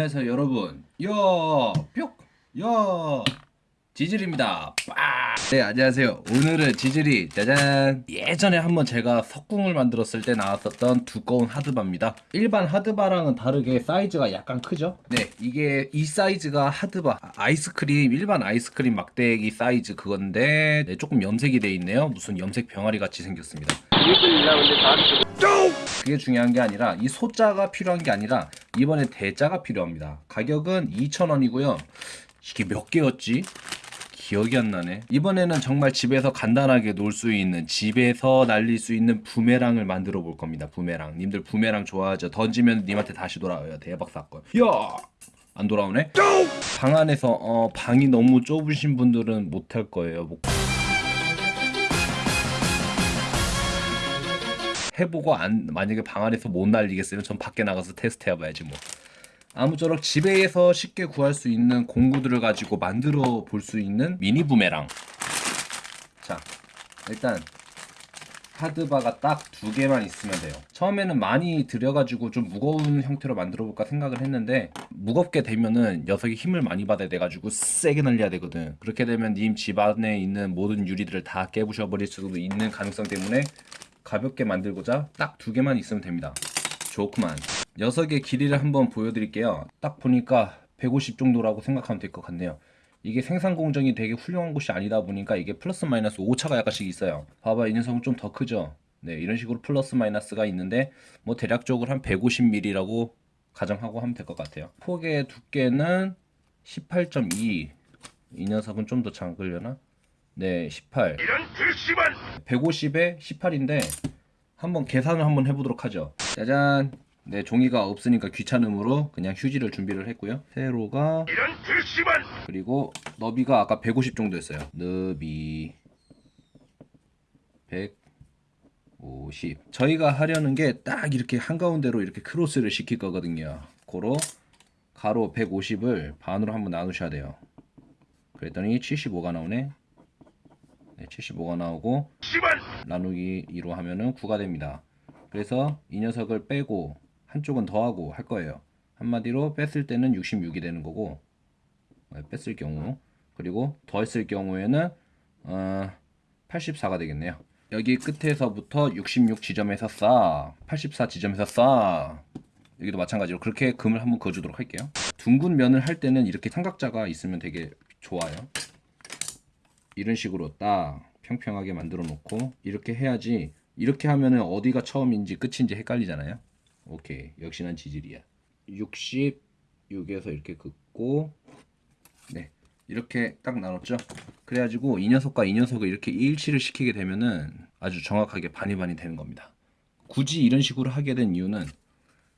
안녕하세요 여러분 야 뿅! 야 지질입니다. 빠! 네 안녕하세요. 오늘은 지질이 짜잔! 예전에 한번 제가 석궁을 만들었을 때 나왔었던 두꺼운 하드바입니다. 일반 하드바랑은 다르게 사이즈가 약간 크죠? 네 이게 이 사이즈가 하드바 아이스크림 일반 아이스크림 막대기 사이즈 그건데 네, 조금 염색이 돼 있네요. 무슨 염색 병아리 같이 생겼습니다. 그게 중요한 게 아니라 이 소자가 필요한 게 아니라 이번에 대자가 필요합니다. 가격은 2,000원이고요. 이게 몇 개였지? 기억이 안 나네 이번에는 정말 집에서 간단하게 놀 수 있는 집에서 날릴 수 있는 부메랑을 만들어 볼 겁니다 부메랑 님들 부메랑 좋아하죠 던지면 님한테 다시 돌아와요 대박 사건 야! 안 돌아오네? 방 안에서 어, 방이 너무 좁으신 분들은 못할 거예요 뭐. 해보고 안 만약에 방 안에서 못 날리겠으면 전 밖에 나가서 테스트 해봐야지 뭐 아무쪼록 집에서 쉽게 구할 수 있는 공구들을 가지고 만들어 볼 수 있는 미니 부메랑. 자 일단 하드바가 딱 두 개만 있으면 돼요. 처음에는 많이 들여가지고 좀 무거운 형태로 만들어 볼까 생각을 했는데 무겁게 되면은 녀석이 힘을 많이 받아야 돼가지고 세게 날려야 되거든. 그렇게 되면 님 집안에 있는 모든 유리들을 다 깨부셔 버릴 수도 있는 가능성 때문에 가볍게 만들고자 딱 두 개만 있으면 됩니다. 좋구만 녀석의 길이를 한번 보여드릴게요. 딱 보니까 150 정도라고 생각하면 될 것 같네요. 이게 생산 공정이 되게 훌륭한 곳이 아니다 보니까 이게 플러스 마이너스 오차가 약간씩 있어요. 봐봐 이 녀석은 좀 더 크죠? 네 이런 식으로 플러스 마이너스가 있는데 뭐 대략적으로 한 150mm라고 가정하고 하면 될 것 같아요. 폭의 두께는 18.2 이. 녀석은 좀 더 작으려나? 네 18 150에 18인데 한번 계산을 한번 해보도록 하죠. 짜잔 네 종이가 없으니까 귀찮음으로 그냥 휴지를 준비를 했고요. 세로가 그리고 너비가 아까 150 정도였어요. 너비 150 저희가 하려는 게 딱 이렇게 한가운데로 이렇게 크로스를 시킬 거거든요. 고로 가로 150을 반으로 한번 나누셔야 돼요. 그랬더니 75가 나오네. 네, 75가 나오고 나누기 2로 하면은 9가 됩니다. 그래서 이 녀석을 빼고 한쪽은 더하고 할 거예요 한마디로 뺐을 때는 66이 되는 거고 네, 뺐을 경우 그리고 더했을 경우에는 어, 84가 되겠네요 여기 끝에서부터 66 지점에서 싸, 84 지점에서 싸. 여기도 마찬가지로 그렇게 금을 한번 그어주도록 할게요. 둥근 면을 할 때는 이렇게 삼각자가 있으면 되게 좋아요. 이런 식으로 딱 평평하게 만들어 놓고 이렇게 해야지 이렇게 하면은 어디가 처음인지 끝인지 헷갈리잖아요. 오케이. 역시 난 지질이야. 66에서 이렇게 긋고 네. 이렇게 딱 나눴죠? 그래가지고 이 녀석과 이 녀석을 이렇게 일치를 시키게 되면은 아주 정확하게 반이 반이 되는 겁니다. 굳이 이런 식으로 하게 된 이유는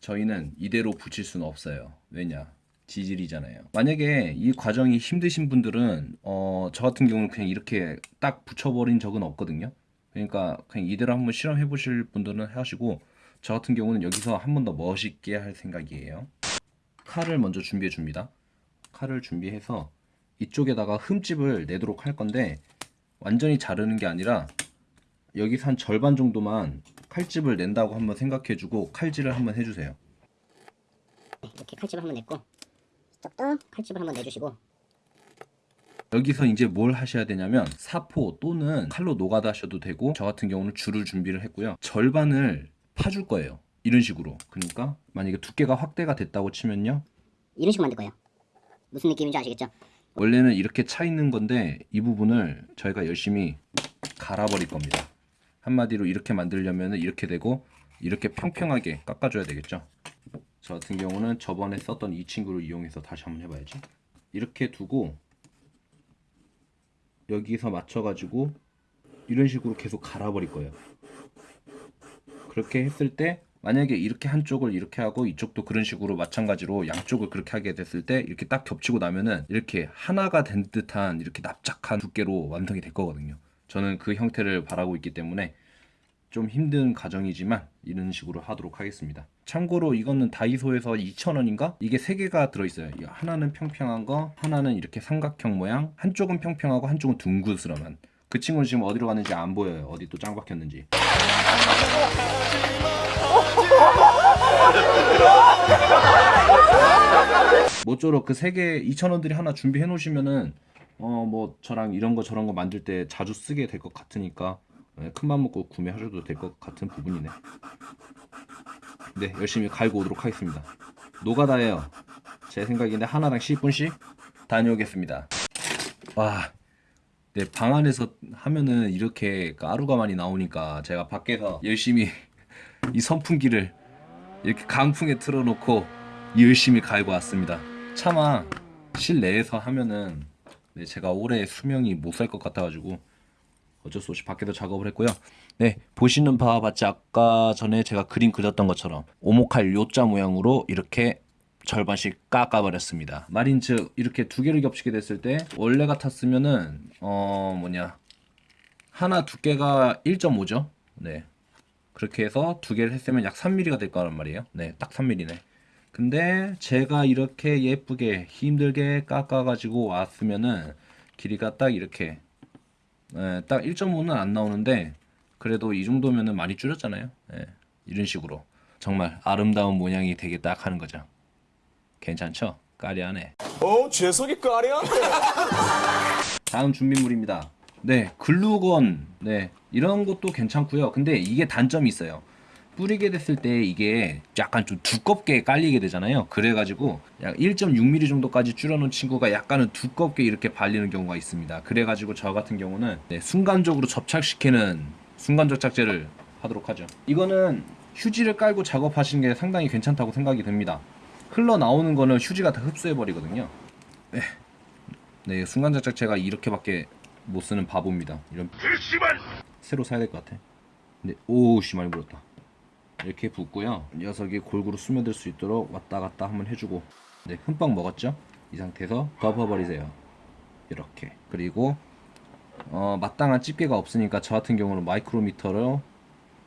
저희는 이대로 붙일 수는 없어요. 왜냐? 지질이잖아요. 만약에 이 과정이 힘드신 분들은 어, 저 같은 경우는 그냥 이렇게 딱 붙여버린 적은 없거든요. 그러니까 그냥 이대로 한번 실험해 보실 분들은 하시고 저 같은 경우는 여기서 한 번 더 멋있게 할 생각이에요. 칼을 먼저 준비해 줍니다. 칼을 준비해서 이쪽에다가 흠집을 내도록 할 건데 완전히 자르는 게 아니라 여기서 한 절반 정도만 칼집을 낸다고 한번 생각해 주고 칼질을 한번 해주세요. 이렇게 칼집을 한번 냈고 이쪽도 칼집을 한번 내주시고. 여기서 이제 뭘 하셔야 되냐면 사포 또는 칼로 노가다 하셔도 되고 저 같은 경우는 줄을 준비를 했고요. 절반을 파줄 거예요. 이런 식으로. 그러니까 만약에 두께가 확대가 됐다고 치면요. 이런 식으로 만들 거예요. 무슨 느낌인지 아시겠죠? 원래는 이렇게 차 있는 건데 이 부분을 저희가 열심히 갈아버릴 겁니다. 한마디로 이렇게 만들려면 이렇게 되고 이렇게 평평하게 깎아줘야 되겠죠? 저 같은 경우는 저번에 썼던 이 친구를 이용해서 다시 한번 해봐야지. 이렇게 두고 여기서 맞춰가지고 이런 식으로 계속 갈아버릴 거예요 그렇게 했을 때 만약에 이렇게 한쪽을 이렇게 하고 이쪽도 그런 식으로 마찬가지로 양쪽을 그렇게 하게 됐을 때 이렇게 딱 겹치고 나면은 이렇게 하나가 된 듯한 이렇게 납작한 두께로 완성이 될 거거든요. 저는 그 형태를 바라고 있기 때문에 좀 힘든 과정이지만 이런 식으로 하도록 하겠습니다. 참고로 이거는 다이소에서 2,000원인가? 이게 3개가 들어있어요. 하나는 평평한 거 하나는 이렇게 삼각형 모양. 한쪽은 평평하고 한쪽은 둥그스름한. 그 친구는 지금 어디로 갔는지 안 보여요. 어디 또 짱 박혔는지 모쪼록 그 세 개 2,000원들이 하나 준비해 놓으시면은 어 뭐 저랑 이런 거 저런 거 만들 때 자주 쓰게 될 것 같으니까 네, 큰맘 먹고 구매하셔도 될 것 같은 부분이네. 네, 열심히 갈고 오도록 하겠습니다. 노가다예요. 제 생각인데 하나당 10분씩 다녀오겠습니다. 와, 네, 방 안에서 하면은 이렇게 가루가 많이 나오니까 제가 밖에서 열심히 이 선풍기를 이렇게 강풍에 틀어놓고 열심히 갈고 왔습니다. 차마 실내에서 하면은 네, 제가 올해 수명이 못 살 것 같아가지고 어쩔 수 없이 밖에서 작업을 했고요. 네, 보시는 바와 같이 아까 전에 제가 그림 그렸던 것처럼 오목할 요자 모양으로 이렇게 절반씩 깎아버렸습니다. 말인 즉 이렇게 두 개를 겹치게 됐을 때 원래 같았으면은 어 뭐냐 하나 두께가 1.5죠. 네. 그렇게 해서 두 개를 했으면 약 3mm가 될 거란 말이에요. 네, 딱 3mm네. 근데 제가 이렇게 예쁘게 힘들게 깎아 가지고 왔으면은 길이가 딱 이렇게 예, 딱 1.5는 안 나오는데 그래도 이 정도면은 많이 줄였잖아요. 예, 이런 식으로 정말 아름다운 모양이 되게 딱 하는 거죠. 괜찮죠? 까리하네. 어, 재석이 까리한데. 다음 준비물입니다. 네, 글루건. 네, 이런 것도 괜찮고요. 근데 이게 단점이 있어요. 뿌리게 됐을 때 이게 약간 좀 두껍게 깔리게 되잖아요. 그래가지고 약 1.6mm 정도까지 줄여놓은 친구가 약간은 두껍게 이렇게 발리는 경우가 있습니다. 그래가지고 저 같은 경우는 네, 순간적으로 접착시키는 순간 접착제를 하도록 하죠. 이거는 휴지를 깔고 작업하시는 게 상당히 괜찮다고 생각이 듭니다. 흘러 나오는 거는 휴지가 다 흡수해 버리거든요. 네, 순간 접착제가 이렇게밖에 못 쓰는 바보입니다. 이런 새로 사야 될 것 같아. 근데 오우 씨 많이 물었다. 이렇게 붓고요. 녀석이 골고루 스며들 수 있도록 왔다 갔다 한번 해주고 네, 흠뻑 먹었죠? 이 상태에서 덮어버리세요. 이렇게. 그리고 어, 마땅한 집게가 없으니까 저 같은 경우는 마이크로미터로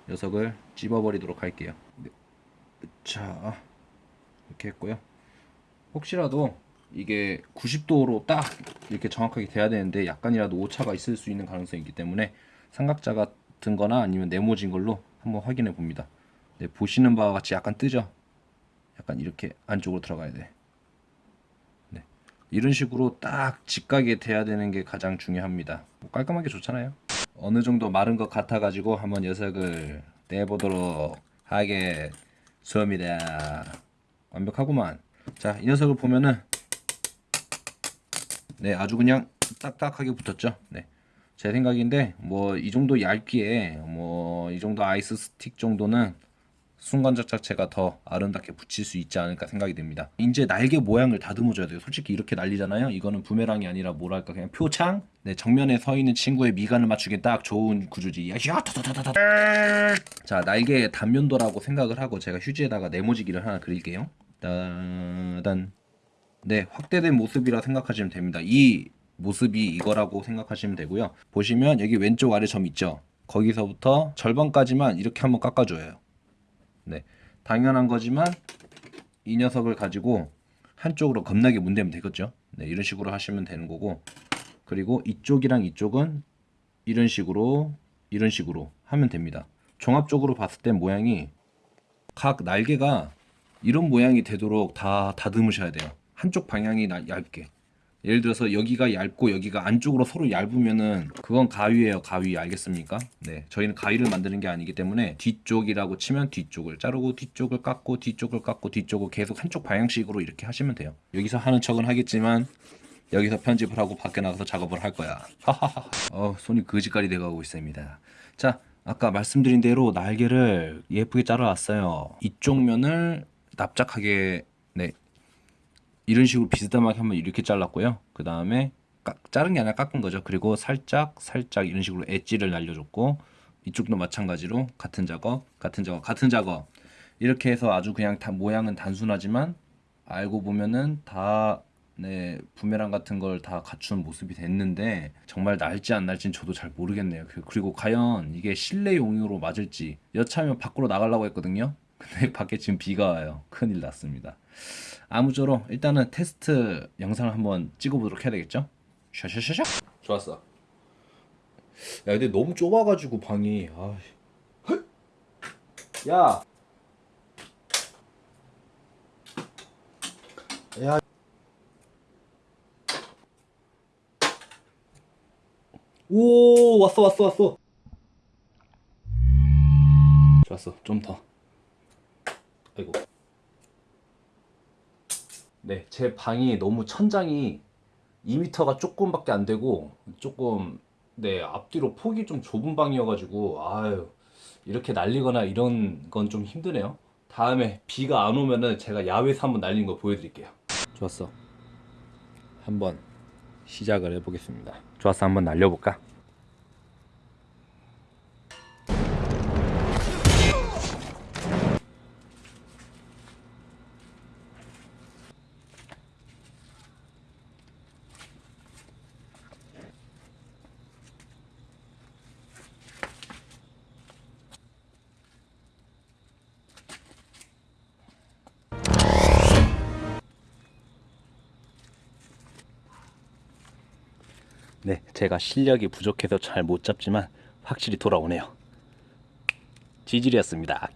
녀석을 찝어버리도록 할게요. 네. 자, 이렇게 했고요. 혹시라도 이게 90도로 딱 이렇게 정확하게 돼야 되는데 약간이라도 오차가 있을 수 있는 가능성이 있기 때문에 삼각자 같은 거나 아니면 네모진 걸로 한번 확인해 봅니다. 네, 보시는 바와 같이 약간 뜨죠? 약간 이렇게 안쪽으로 들어가야 돼. 네. 이런 식으로 딱 직각이 돼야 되는 게 가장 중요합니다. 뭐 깔끔하게 좋잖아요. 어느 정도 마른 것 같아 가지고 한번 녀석을 내보도록 하겠습니다. 완벽하구만. 자, 이 녀석을 보면은 네, 아주 그냥 딱딱하게 붙었죠. 네. 제 생각인데 뭐 이 정도 얇기에 뭐 이 정도 아이스 스틱 정도는 순간 접착제가 더 아름답게 붙일 수 있지 않을까 생각이 듭니다. 이제 날개 모양을 다듬어 줘야 돼요. 솔직히 이렇게 날리잖아요. 이거는 부메랑이 아니라 뭐랄까 그냥 표창. 네, 정면에 서 있는 친구의 미간을 맞추기 딱 좋은 구조지. 자, 날개의 단면도라고 생각을 하고 제가 휴지에다가 네모지기를 하나 그릴게요. 따단. 네, 확대된 모습이라 생각하시면 됩니다. 이 모습이 이거라고 생각하시면 되고요. 보시면 여기 왼쪽 아래 점 있죠? 거기서부터 절반까지만 이렇게 한번 깎아줘요. 네, 당연한 거지만 이 녀석을 가지고 한쪽으로 겁나게 문대면 되겠죠? 네, 이런 식으로 하시면 되는 거고 그리고 이쪽이랑 이쪽은 이런 식으로 이런 식으로 하면 됩니다. 종합적으로 봤을 때 모양이 각 날개가 이런 모양이 되도록 다 다듬으셔야 돼요. 한쪽 방향이 나- 얇게. 예를 들어서 여기가 얇고 여기가 안쪽으로 서로 얇으면은 그건 가위예요 가위. 알겠습니까? 네. 저희는 가위를 만드는 게 아니기 때문에 뒤쪽이라고 치면 뒤쪽을 자르고 뒤쪽을 깎고 뒤쪽을 깎고 뒤쪽을 계속 한쪽 방향식으로 이렇게 하시면 돼요. 여기서 하는 척은 하겠지만 여기서 편집을 하고 밖에 나가서 작업을 할 거야. 어 손이 거지깔이 돼가고 있습니다. 자 아까 말씀드린 대로 날개를 예쁘게 잘라왔어요. 이쪽 면을 납작하게 네 이런 식으로 비스듬하게 한번 이렇게 잘랐고요. 그 다음에 자른 게 아니라 깎은 거죠. 그리고 살짝 살짝 이런 식으로 엣지를 날려줬고 이쪽도 마찬가지로 같은 작업, 같은 작업, 같은 작업 이렇게 해서 아주 그냥 다 모양은 단순하지만 알고 보면은 다 네, 부메랑 같은 걸 다 갖춘 모습이 됐는데 정말 날지 안 날지는 저도 잘 모르겠네요. 그- 그리고 과연 이게 실내 용으로 맞을지 여차하면 밖으로 나가려고 했거든요. 근데 밖에 지금 비가 와요. 큰일 났습니다. 아무쪼록 일단은 테스트 영상을 한번 찍어보도록 해야 되겠죠? 샤샤샤샤 좋았어. 야 근데 너무 좁아가지고 방이 아. 야. 야. 오 왔어 왔어 왔어. 좋았어 좀 더. 아이고. 네 제 방이 너무 천장이 2m가 조금밖에 안 되고 조금 네 앞뒤로 폭이 좀 좁은 방이어가지고 아유 이렇게 날리거나 이런 건 좀 힘드네요. 다음에 비가 안 오면은 제가 야외에서 한번 날린 거 보여드릴게요. 좋았어. 한번 시작을 해보겠습니다. 좋았어 한번 날려볼까? 제가 실력이 부족해서 잘 못 잡지만 확실히 돌아오네요. 지질이었습니다.